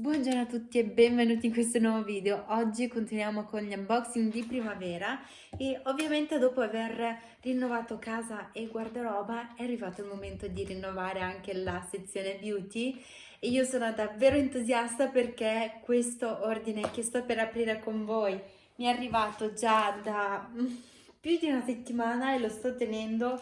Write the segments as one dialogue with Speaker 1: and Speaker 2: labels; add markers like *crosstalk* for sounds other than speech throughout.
Speaker 1: Buongiorno a tutti e benvenuti in questo nuovo video. Oggi continuiamo con gli unboxing di primavera e ovviamente dopo aver rinnovato casa e guardaroba è arrivato il momento di rinnovare anche la sezione beauty e io sono davvero entusiasta perché questo ordine che sto per aprire con voi mi è arrivato già da più di una settimana e lo sto tenendo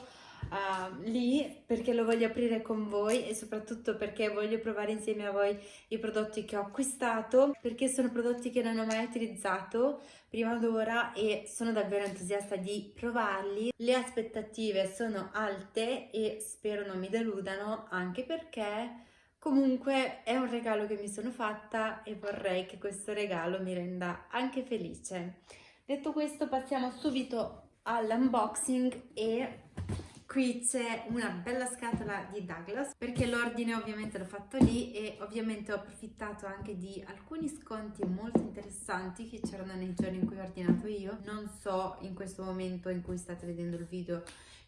Speaker 1: uh, lì perché lo voglio aprire con voi e soprattutto perché voglio provare insieme a voi i prodotti che ho acquistato perché sono prodotti che non ho mai utilizzato prima d'ora e sono davvero entusiasta di provarli. Le aspettative sono alte e spero non mi deludano anche perché comunque è un regalo che mi sono fatta e vorrei che questo regalo mi renda anche felice. Detto questo passiamo subito all'unboxing e Qui c'è una bella scatola di Douglas perché l'ordine ovviamente l'ho fatto lì e ovviamente ho approfittato anche di alcuni sconti molto interessanti che c'erano nei giorni in cui ho ordinato io. Non so in questo momento in cui state vedendo il video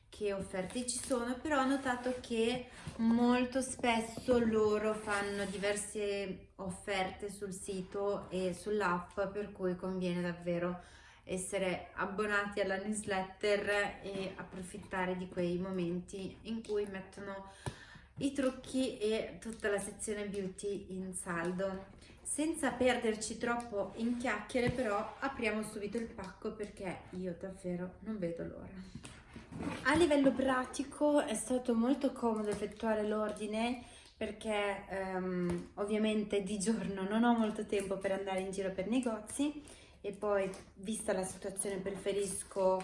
Speaker 1: che offerte ci sono, però ho notato che molto spesso loro fanno diverse offerte sul sito e sull'app per cui conviene davvero essere abbonati alla newsletter e approfittare di quei momenti in cui mettono i trucchi e tutta la sezione beauty in saldo. Senza perderci troppo in chiacchiere però apriamo subito il pacco perché io davvero non vedo l'ora. A livello pratico è stato molto comodo effettuare l'ordine perché um, ovviamente di giorno non ho molto tempo per andare in giro per negozi e poi vista la situazione preferisco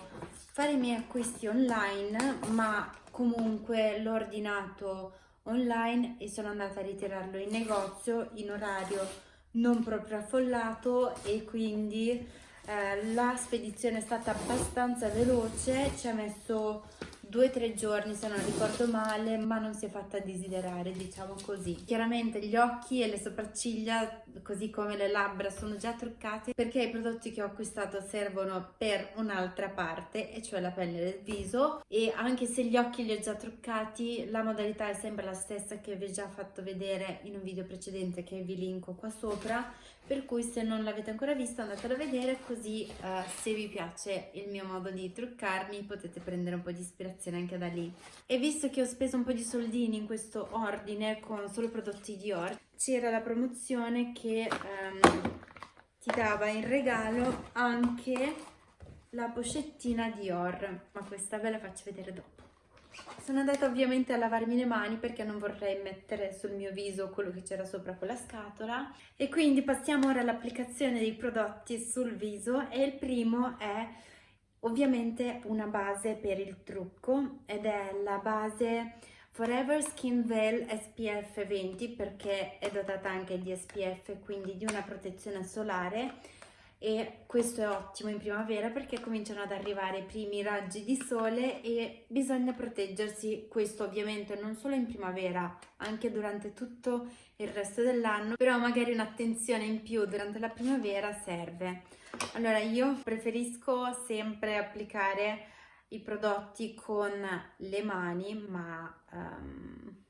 Speaker 1: fare i miei acquisti online ma comunque l'ho ordinato online e sono andata a ritirarlo in negozio in orario non proprio affollato e quindi eh, la spedizione è stata abbastanza veloce ci ha messo due o tre giorni se non ricordo male ma non si è fatta desiderare diciamo così. Chiaramente gli occhi e le sopracciglia così come le labbra sono già truccate perché i prodotti che ho acquistato servono per un'altra parte e cioè la pelle del viso e anche se gli occhi li ho già truccati la modalità è sempre la stessa che vi ho già fatto vedere in un video precedente che vi linko qua sopra per cui se non l'avete ancora visto andatelo a vedere così uh, se vi piace il mio modo di truccarmi potete prendere un po' di ispirazione anche da lì. E visto che ho speso un po' di soldini in questo ordine con solo prodotti Dior c'era la promozione che um, ti dava in regalo anche la pochettina Dior ma questa ve la faccio vedere dopo sono andata ovviamente a lavarmi le mani perché non vorrei mettere sul mio viso quello che c'era sopra quella scatola. E quindi passiamo ora all'applicazione dei prodotti sul viso e il primo è ovviamente una base per il trucco ed è la base Forever Skin Veil SPF 20 perché è dotata anche di SPF quindi di una protezione solare e questo è ottimo in primavera perché cominciano ad arrivare i primi raggi di sole e bisogna proteggersi, questo ovviamente non solo in primavera, anche durante tutto il resto dell'anno, però magari un'attenzione in più durante la primavera serve. Allora io preferisco sempre applicare i prodotti con le mani, ma um,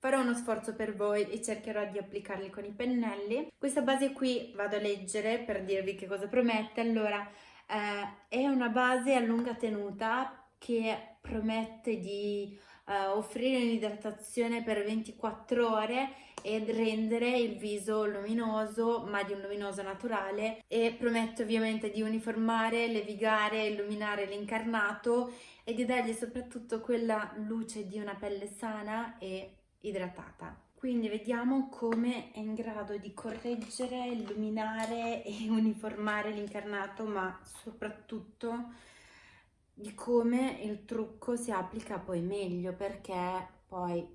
Speaker 1: Farò uno sforzo per voi e cercherò di applicarli con i pennelli. Questa base qui vado a leggere per dirvi che cosa promette. Allora, eh, è una base a lunga tenuta che promette di eh, offrire un'idratazione per 24 ore ed rendere il viso luminoso ma di un luminoso naturale e promette ovviamente di uniformare, levigare, illuminare l'incarnato e di dargli soprattutto quella luce di una pelle sana e idratata. Quindi vediamo come è in grado di correggere, illuminare e *laughs* uniformare l'incarnato, ma soprattutto di come il trucco si applica poi meglio, perché poi,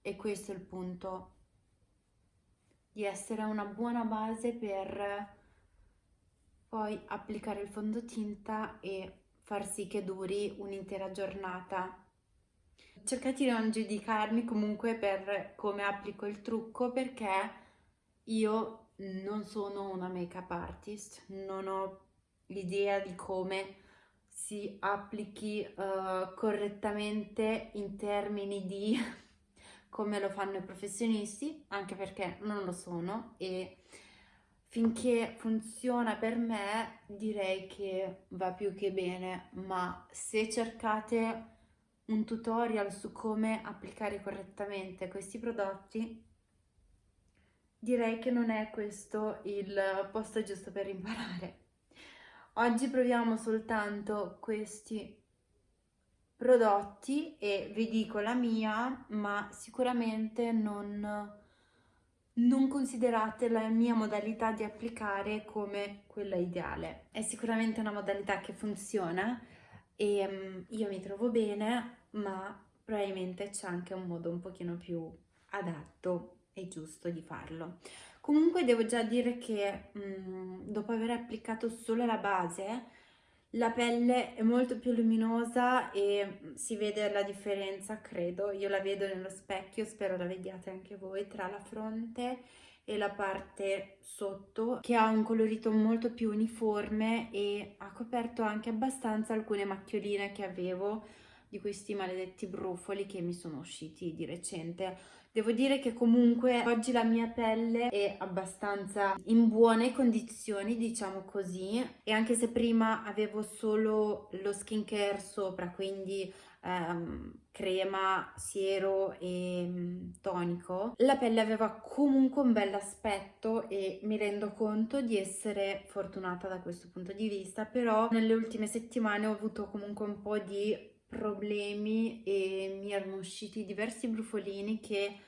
Speaker 1: e questo è il punto, di essere una buona base per poi applicare il fondotinta e far sì che duri un'intera giornata cercate di non giudicarmi comunque per come applico il trucco perché io non sono una make-up artist, non ho l'idea di come si applichi uh, correttamente in termini di *laughs* come lo fanno i professionisti, anche perché non lo sono e finché funziona per me direi che va più che bene, ma se cercate un tutorial su come applicare correttamente questi prodotti, direi che non è questo il posto giusto per imparare. Oggi proviamo soltanto questi prodotti e vi dico la mia, ma sicuramente non, non considerate la mia modalità di applicare come quella ideale. È sicuramente una modalità che funziona e um, io mi trovo bene, ma probabilmente c'è anche un modo un pochino più adatto e giusto di farlo. Comunque devo già dire che mh, mm, dopo aver applicato solo la base, la pelle è molto più luminosa e si vede la differenza, credo. Io la vedo nello specchio, spero la vediate anche voi, tra la fronte e la parte sotto che ha un colorito molto più uniforme e ha coperto anche abbastanza alcune macchioline che avevo di questi maledetti brufoli che mi sono usciti di recente. Devo dire che comunque oggi la mia pelle è abbastanza in buone condizioni, diciamo così, e anche se prima avevo solo lo skincare sopra, quindi ehm, crema, siero e mm, tonico, la pelle aveva comunque un bel aspetto e mi rendo conto di essere fortunata da questo punto di vista, però nelle ultime settimane ho avuto comunque un po' di problemi e mi erano usciti diversi brufolini che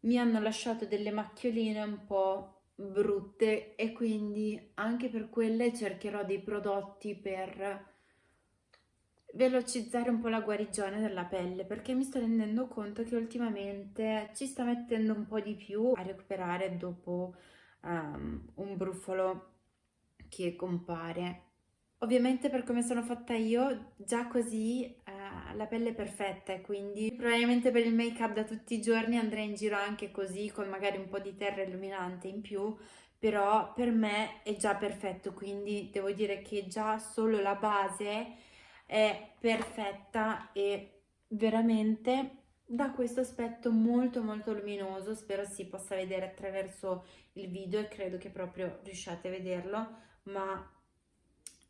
Speaker 1: mi hanno lasciato delle macchioline un po' brutte e quindi anche per quelle cercherò dei prodotti per velocizzare un po' la guarigione della pelle perché mi sto rendendo conto che ultimamente ci sta mettendo un po' di più a recuperare dopo um, un brufolo che compare. Ovviamente per come sono fatta io, già così eh, la pelle è perfetta e quindi probabilmente per il make up da tutti i giorni andrei in giro anche così con magari un po' di terra illuminante in più, però per me è già perfetto, quindi devo dire che già solo la base è perfetta e veramente dà questo aspetto molto molto luminoso, spero si possa vedere attraverso il video e credo che proprio riusciate a vederlo, ma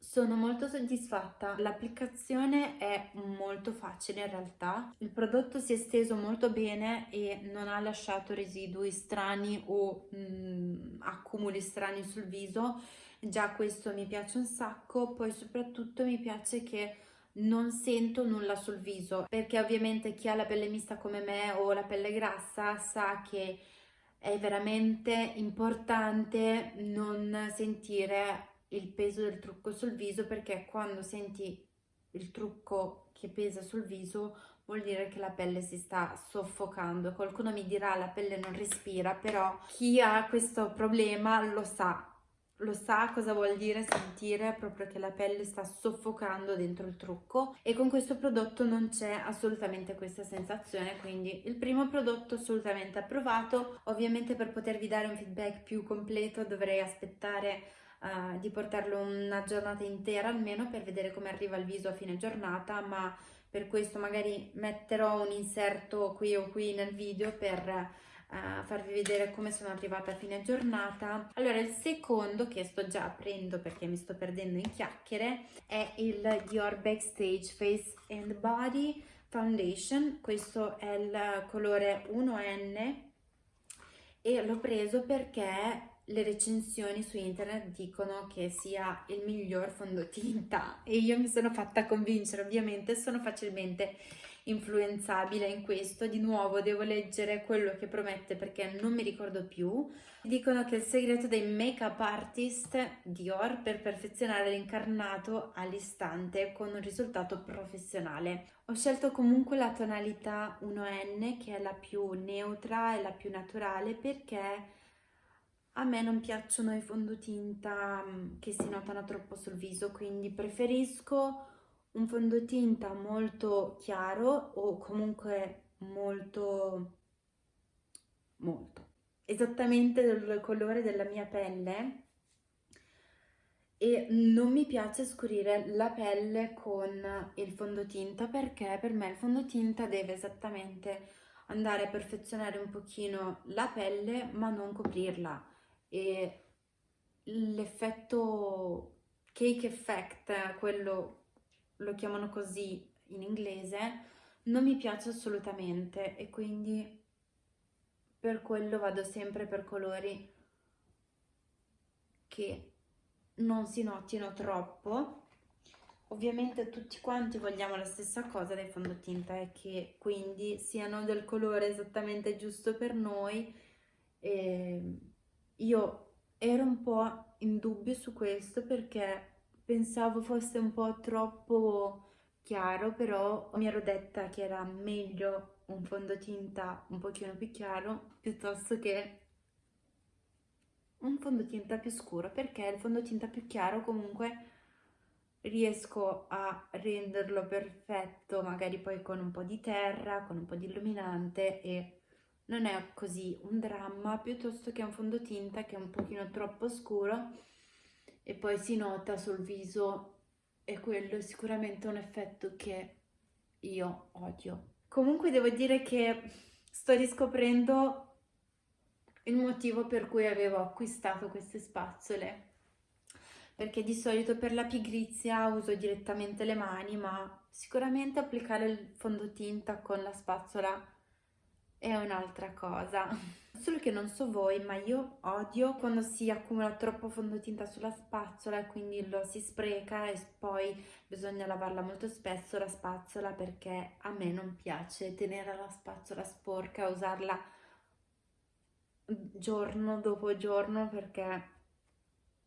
Speaker 1: sono molto soddisfatta, l'applicazione è molto facile in realtà, il prodotto si è steso molto bene e non ha lasciato residui strani o mh, mm, accumuli strani sul viso, già questo mi piace un sacco, poi soprattutto mi piace che non sento nulla sul viso perché ovviamente chi ha la pelle mista come me o la pelle grassa sa che è veramente importante non sentire il peso del trucco sul viso perché quando senti il trucco che pesa sul viso vuol dire che la pelle si sta soffocando. Qualcuno mi dirà la pelle non respira, però chi ha questo problema lo sa, lo sa cosa vuol dire sentire proprio che la pelle sta soffocando dentro il trucco e con questo prodotto non c'è assolutamente questa sensazione quindi il primo prodotto assolutamente approvato ovviamente per potervi dare un feedback più completo dovrei aspettare uh, di portarlo una giornata intera almeno per vedere come arriva il viso a fine giornata, ma per questo magari metterò un inserto qui o qui nel video per uh, farvi vedere come sono arrivata a fine giornata. Allora il secondo che sto già aprendo perché mi sto perdendo in chiacchiere è il Dior Backstage Face and Body Foundation, questo è il colore 1N e l'ho preso perché le recensioni su internet dicono che sia il miglior fondotinta *laughs* e io mi sono fatta convincere, ovviamente sono facilmente influenzabile in questo. Di nuovo devo leggere quello che promette perché non mi ricordo più. Dicono che il segreto dei make-up artist Dior per perfezionare l'incarnato all'istante con un risultato professionale. Ho scelto comunque la tonalità 1N che è la più neutra e la più naturale perché a me non piacciono i fondotinta mm, che si notano troppo sul viso, quindi preferisco un fondotinta molto chiaro o comunque molto, molto, esattamente del colore della mia pelle. E non mi piace scurire la pelle con il fondotinta perché per me il fondotinta deve esattamente andare a perfezionare un pochino la pelle ma non coprirla e l'effetto cake effect, quello lo chiamano così in inglese, non mi piace assolutamente e quindi per quello vado sempre per colori che non si notino troppo. Ovviamente tutti quanti vogliamo la stessa cosa dai fondotinta e che quindi siano del colore esattamente giusto per noi e io ero un po' in dubbio su questo perché pensavo fosse un po' troppo chiaro però mi ero detta che era meglio un fondotinta un pochino più chiaro piuttosto che un fondotinta più scuro perché il fondotinta più chiaro comunque riesco a renderlo perfetto magari poi con un po' di terra, con un po' di illuminante e non è così un dramma piuttosto che un fondotinta che è un pochino troppo scuro e poi si nota sul viso e quello è sicuramente un effetto che io odio. Comunque devo dire che sto riscoprendo il motivo per cui avevo acquistato queste spazzole perché di solito per la pigrizia uso direttamente le mani ma sicuramente applicare il fondotinta con la spazzola è un'altra cosa. Solo che non so voi ma io odio quando si accumula troppo fondotinta sulla spazzola e quindi lo si spreca e poi bisogna lavarla molto spesso la spazzola perché a me non piace tenere la spazzola sporca usarla giorno dopo giorno perché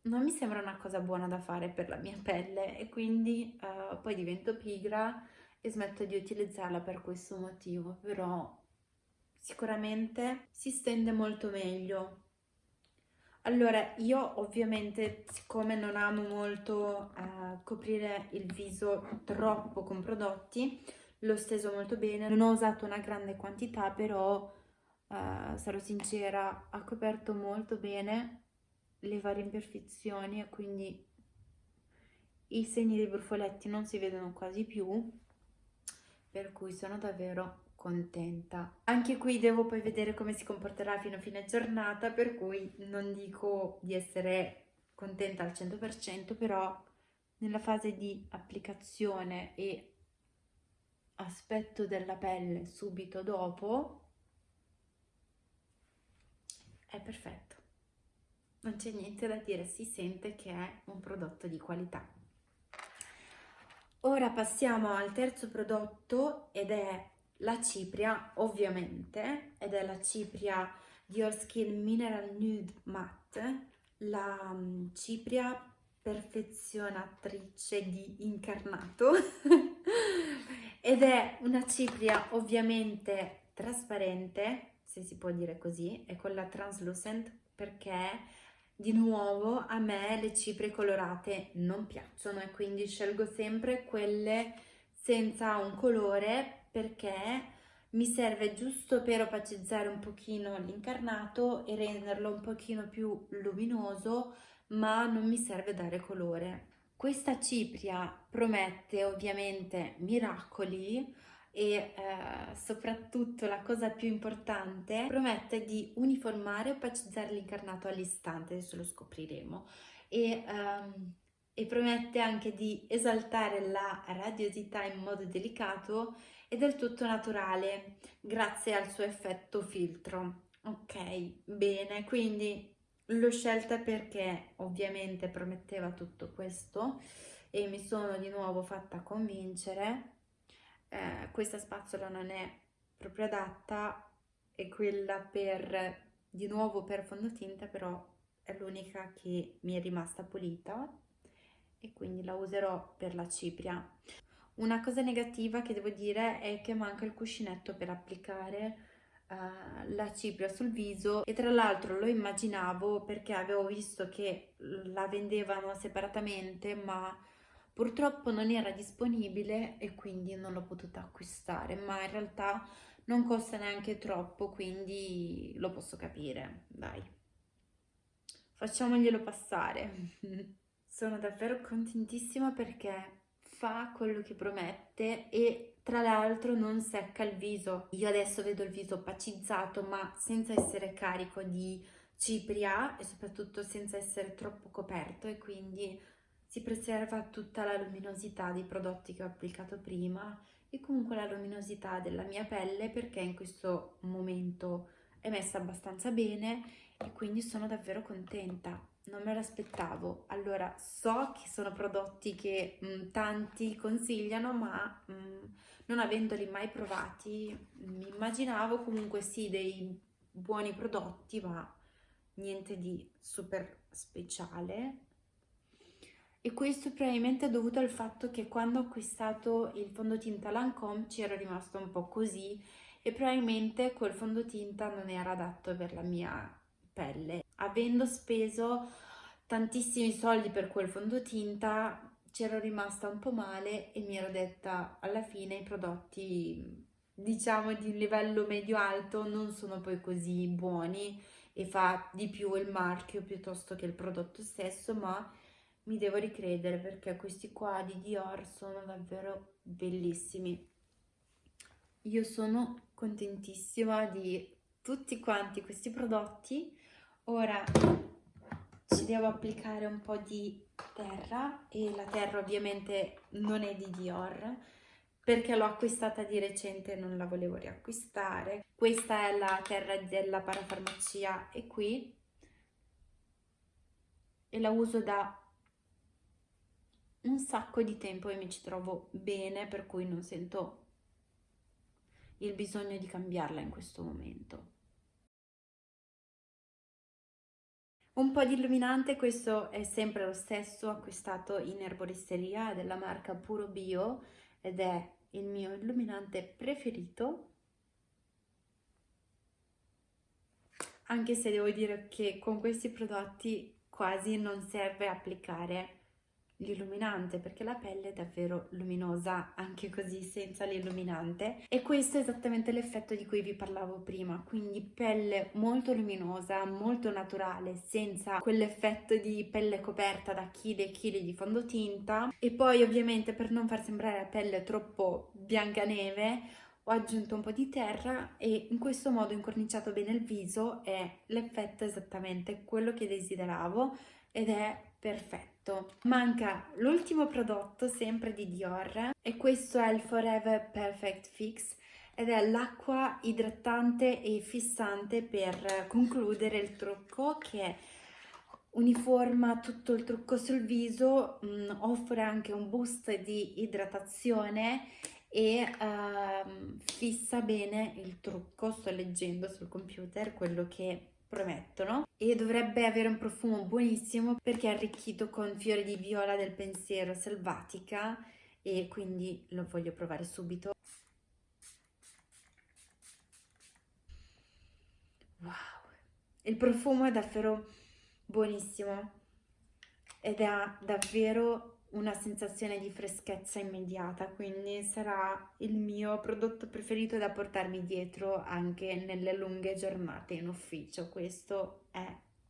Speaker 1: non mi sembra una cosa buona da fare per la mia pelle e quindi uh, poi divento pigra e smetto di utilizzarla per questo motivo, però sicuramente si stende molto meglio. Allora, io ovviamente, siccome non amo molto uh, coprire il viso troppo con prodotti, l'ho steso molto bene, non ho usato una grande quantità, però uh, sarò sincera, ha coperto molto bene le varie imperfezioni e quindi i segni dei brufoletti non si vedono quasi più per cui sono davvero contenta anche qui devo poi vedere come si comporterà fino a fine giornata per cui non dico di essere contenta al 100% però nella fase di applicazione e aspetto della pelle subito dopo è perfetto non c'è niente da dire, si sente che è un prodotto di qualità. Ora passiamo al terzo prodotto ed è la cipria, ovviamente, ed è la cipria Dior Skin Mineral Nude Matte, la mm, cipria perfezionatrice di incarnato. *laughs* Ed è una cipria ovviamente trasparente, se si può dire così, è quella translucent perché di nuovo a me le cipre colorate non piacciono e quindi scelgo sempre quelle senza un colore perché mi serve giusto per opacizzare un pochino l'incarnato e renderlo un pochino più luminoso ma non mi serve dare colore. Questa cipria promette ovviamente miracoli e eh, soprattutto la cosa più importante promette di uniformare e opacizzare l'incarnato all'istante, adesso lo scopriremo e, um, e promette anche di esaltare la radiosità in modo delicato e del tutto naturale grazie al suo effetto filtro. Ok, bene, quindi l'ho scelta perché ovviamente prometteva tutto questo e mi sono di nuovo fatta convincere eh, questa spazzola non è proprio adatta e quella per di nuovo per fondotinta però è l'unica che mi è rimasta pulita e quindi la userò per la cipria una cosa negativa che devo dire è che manca il cuscinetto per applicare uh, la cipria sul viso e tra l'altro lo immaginavo perché avevo visto che la vendevano separatamente ma Purtroppo non era disponibile e quindi non l'ho potuta acquistare, ma in realtà non costa neanche troppo, quindi lo posso capire, dai. Facciamoglielo passare. *laughs* Sono davvero contentissima perché fa quello che promette e tra l'altro non secca il viso. Io adesso vedo il viso opacizzato ma senza essere carico di cipria e soprattutto senza essere troppo coperto e quindi si preserva tutta la luminosità dei prodotti che ho applicato prima e comunque la luminosità della mia pelle perché in questo momento è messa abbastanza bene e quindi sono davvero contenta. Non me l'aspettavo. Allora so che sono prodotti che mh, mm, tanti consigliano ma mh, mm, non avendoli mai provati mi immaginavo comunque sì dei buoni prodotti ma niente di super speciale. E questo probabilmente è dovuto al fatto che quando ho acquistato il fondotinta Lancome ci ero rimasto un po' così e probabilmente quel fondotinta non era adatto per la mia pelle. Avendo speso tantissimi soldi per quel fondotinta c'ero rimasta un po' male e mi ero detta alla fine i prodotti diciamo di livello medio-alto non sono poi così buoni e fa di più il marchio piuttosto che il prodotto stesso ma mi devo ricredere perché questi qua di Dior sono davvero bellissimi. Io sono contentissima di tutti quanti questi prodotti. Ora ci devo applicare un po' di terra e la terra ovviamente non è di Dior perché l'ho acquistata di recente e non la volevo riacquistare. Questa è la terra della parafarmacia e qui e la uso da un sacco di tempo e mi ci trovo bene, per cui non sento il bisogno di cambiarla in questo momento. Un po' di illuminante, questo è sempre lo stesso, acquistato in erboristeria della marca Puro Bio ed è il mio illuminante preferito. Anche se devo dire che con questi prodotti quasi non serve applicare l'illuminante perché la pelle è davvero luminosa anche così senza l'illuminante. E questo è esattamente l'effetto di cui vi parlavo prima. Quindi pelle molto luminosa molto naturale senza quell'effetto di pelle coperta da chili e chili di fondotinta. E poi ovviamente per non far sembrare la pelle troppo bianca neve ho aggiunto un po' di terra e in questo modo incorniciato bene il viso. E l'effetto esattamente quello che desideravo ed è perfetto. Manca l'ultimo prodotto sempre di Dior e questo è il Forever Perfect Fix ed è l'acqua idratante e fissante per concludere il trucco che uniforma tutto il trucco sul viso, mh, mm, offre anche un boost di idratazione e uh, fissa bene il trucco, sto leggendo sul computer quello che promettono e dovrebbe avere un profumo buonissimo perché è arricchito con fiori di viola del pensiero selvatica e quindi lo voglio provare subito. Wow, il profumo è davvero buonissimo ed ha davvero una sensazione di freschezza immediata, quindi sarà il mio prodotto preferito da portarmi dietro anche nelle lunghe giornate in ufficio, questo è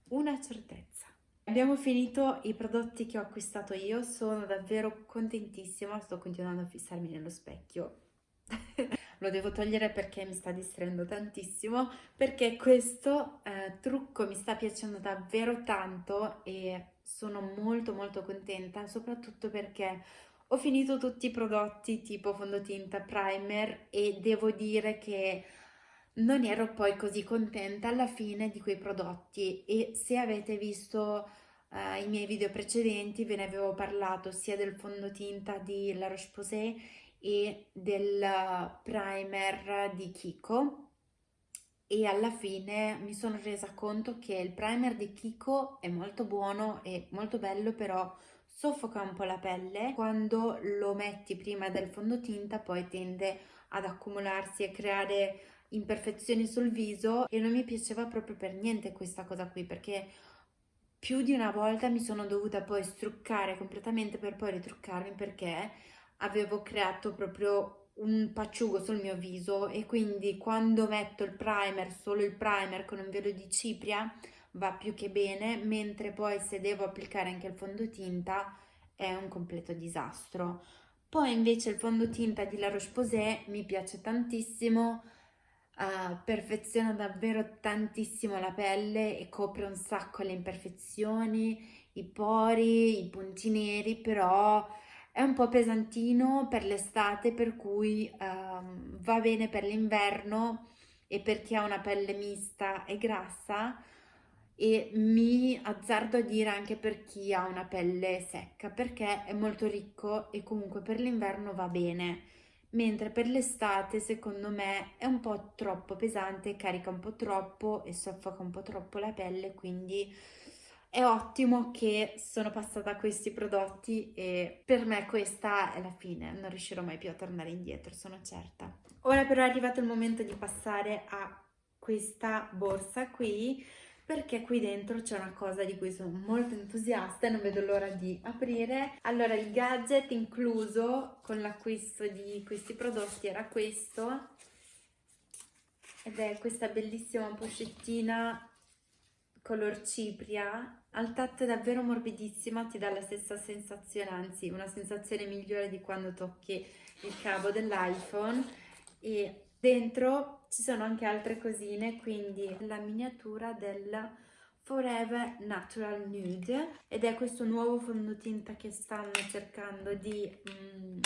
Speaker 1: una certezza. Abbiamo finito i prodotti che ho acquistato io, sono davvero contentissima, sto continuando a fissarmi nello specchio. *laughs* Lo devo togliere perché mi sta distraendo tantissimo, perché questo eh, trucco mi sta piacendo davvero tanto e sono molto molto contenta soprattutto perché ho finito tutti i prodotti tipo fondotinta, primer e devo dire che non ero poi così contenta alla fine di quei prodotti. E se avete visto uh, i miei video precedenti ve ne avevo parlato sia del fondotinta di La Roche-Posay e del primer di Kiko e alla fine mi sono resa conto che il primer di Kiko è molto buono e molto bello però soffoca un po' la pelle. Quando lo metti prima del fondotinta poi tende ad accumularsi e creare imperfezioni sul viso. E non mi piaceva proprio per niente questa cosa qui perché più di una volta mi sono dovuta poi struccare completamente per poi ritruccarmi perché avevo creato proprio un pacciugo sul mio viso e quindi quando metto il primer, solo il primer con un velo di cipria va più che bene, mentre poi se devo applicare anche il fondotinta è un completo disastro. Poi invece il fondotinta di La Roche-Posay mi piace tantissimo, uh, perfeziona davvero tantissimo la pelle e copre un sacco le imperfezioni, i pori, i punti neri, però è un po' pesantino per l'estate, per cui um, va bene per l'inverno e per chi ha una pelle mista e grassa. E mi azzardo a dire anche per chi ha una pelle secca perché è molto ricco e comunque per l'inverno va bene. Mentre per l'estate secondo me è un po' troppo pesante, carica un po' troppo e soffoca un po' troppo la pelle quindi è ottimo che sono passata a questi prodotti e per me questa è la fine, non riuscirò mai più a tornare indietro, sono certa. Ora però è arrivato il momento di passare a questa borsa qui perché qui dentro c'è una cosa di cui sono molto entusiasta e non vedo l'ora di aprire. Allora il gadget incluso con l'acquisto di questi prodotti era questo ed è questa bellissima pochettina color cipria al tatto è davvero morbidissima ti dà la stessa sensazione anzi una sensazione migliore di quando tocchi il cavo dell'iPhone. E Dentro ci sono anche altre cosine, quindi la miniatura del Forever Natural Nude. Ed è questo nuovo fondotinta che stanno cercando di mm,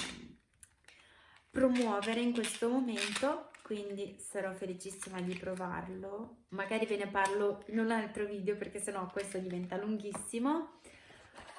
Speaker 1: promuovere in questo momento quindi sarò felicissima di provarlo. Magari ve ne parlo in un altro video perché sennò questo diventa lunghissimo.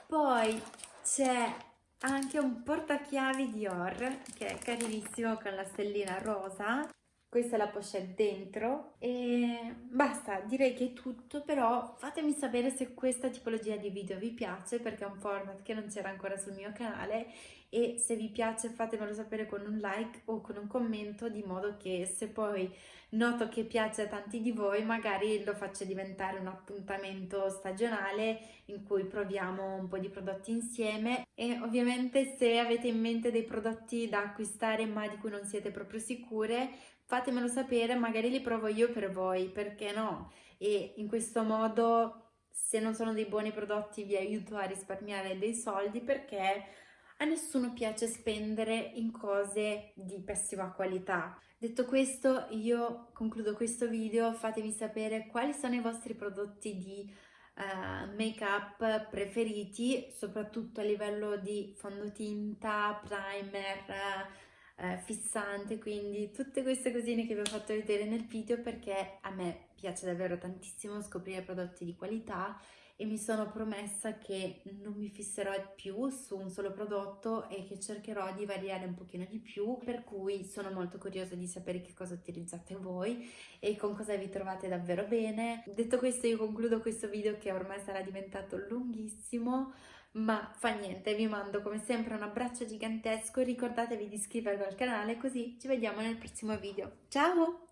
Speaker 1: Poi c'è anche un portachiavi Dior che è carinissimo con la stellina rosa questa è la pochette dentro e basta, direi che è tutto, però fatemi sapere se questa tipologia di video vi piace perché è un format che non c'era ancora sul mio canale e se vi piace fatemelo sapere con un like o con un commento di modo che se poi noto che piace a tanti di voi magari lo faccio diventare un appuntamento stagionale in cui proviamo un po' di prodotti insieme. E ovviamente se avete in mente dei prodotti da acquistare ma di cui non siete proprio sicure fatemelo sapere, magari li provo io per voi, perché no? E in questo modo, se non sono dei buoni prodotti, vi aiuto a risparmiare dei soldi perché a nessuno piace spendere in cose di pessima qualità. Detto questo, io concludo questo video, fatemi sapere quali sono i vostri prodotti di uh, make-up preferiti, soprattutto a livello di fondotinta, primer, uh, eh, fissante, quindi tutte queste cosine che vi ho fatto vedere nel video perché a me piace davvero tantissimo scoprire prodotti di qualità e mi sono promessa che non mi fisserò più su un solo prodotto e che cercherò di variare un pochino di più per cui sono molto curiosa di sapere che cosa utilizzate voi e con cosa vi trovate davvero bene. Detto questo io concludo questo video che ormai sarà diventato lunghissimo ma fa niente, vi mando come sempre un abbraccio gigantesco, ricordatevi di iscrivervi al canale così ci vediamo nel prossimo video. Ciao!